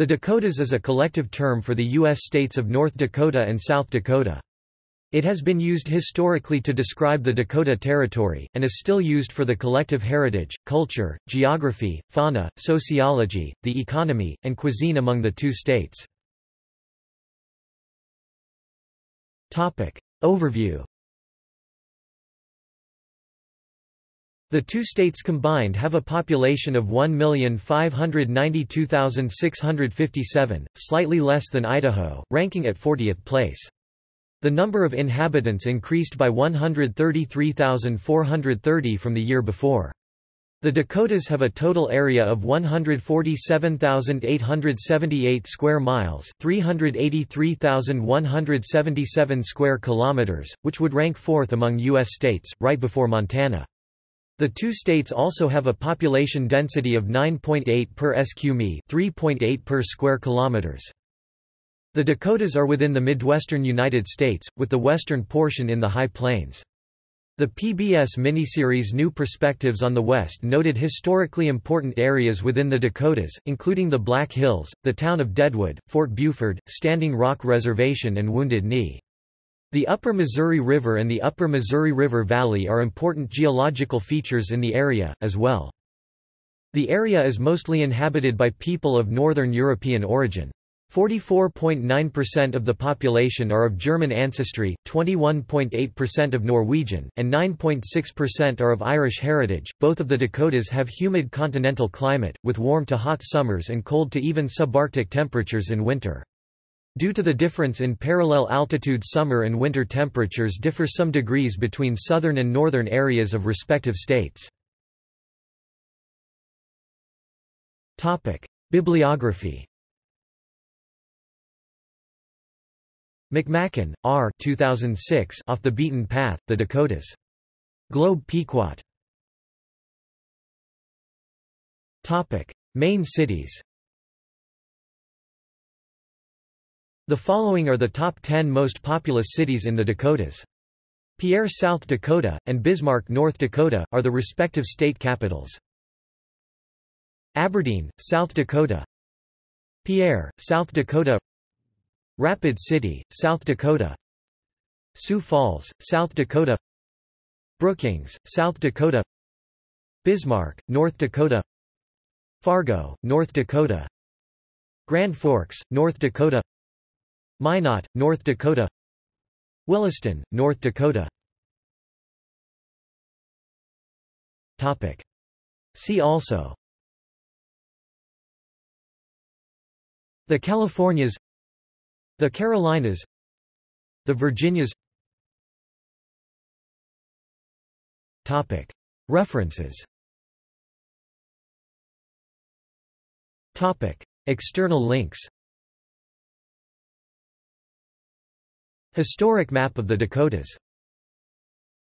The Dakotas is a collective term for the U.S. states of North Dakota and South Dakota. It has been used historically to describe the Dakota Territory, and is still used for the collective heritage, culture, geography, fauna, sociology, the economy, and cuisine among the two states. Overview The two states combined have a population of 1,592,657, slightly less than Idaho, ranking at 40th place. The number of inhabitants increased by 133,430 from the year before. The Dakotas have a total area of 147,878 square miles, 383,177 square kilometers, which would rank fourth among US states, right before Montana. The two states also have a population density of 9.8 per sq mi, 3.8 per square kilometers. The Dakotas are within the Midwestern United States, with the western portion in the High Plains. The PBS miniseries New Perspectives on the West noted historically important areas within the Dakotas, including the Black Hills, the town of Deadwood, Fort Buford, Standing Rock Reservation and Wounded Knee. The Upper Missouri River and the Upper Missouri River Valley are important geological features in the area, as well. The area is mostly inhabited by people of Northern European origin. 44.9% of the population are of German ancestry, 21.8% of Norwegian, and 9.6% are of Irish heritage. Both of the Dakotas have humid continental climate, with warm to hot summers and cold to even subarctic temperatures in winter. Due to the difference in parallel altitude summer and winter temperatures differ some degrees between southern and northern areas of respective states. Bibliography McMaken, R. 2006 Off the Beaten Path, The Dakotas. Globe Pequot. Main cities The following are the top 10 most populous cities in the Dakotas. Pierre, South Dakota, and Bismarck, North Dakota, are the respective state capitals. Aberdeen, South Dakota. Pierre, South Dakota. Rapid City, South Dakota. Sioux Falls, South Dakota. Brookings, South Dakota. Bismarck, North Dakota. Fargo, North Dakota. Grand Forks, North Dakota Minot, North Dakota. Williston, North Dakota. See also. The Californias. The Carolinas. The Virginias. References. External links Historic map of the Dakotas